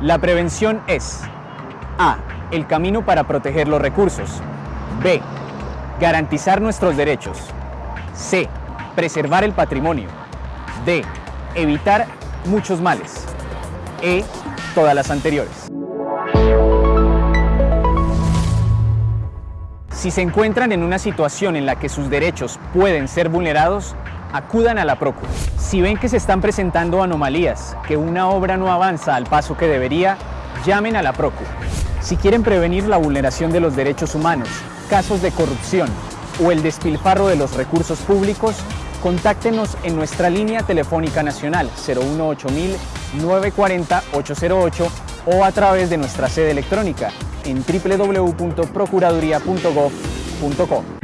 La prevención es A. El camino para proteger los recursos. B. Garantizar nuestros derechos. C. Preservar el patrimonio. D. Evitar muchos males. E. Todas las anteriores. Si se encuentran en una situación en la que sus derechos pueden ser vulnerados, acudan a la Procu. Si ven que se están presentando anomalías, que una obra no avanza al paso que debería, llamen a la Procu. Si quieren prevenir la vulneración de los derechos humanos, casos de corrupción o el despilfarro de los recursos públicos, contáctenos en nuestra línea telefónica nacional 018 940 808 o a través de nuestra sede electrónica en www.procuraduría.gov.co.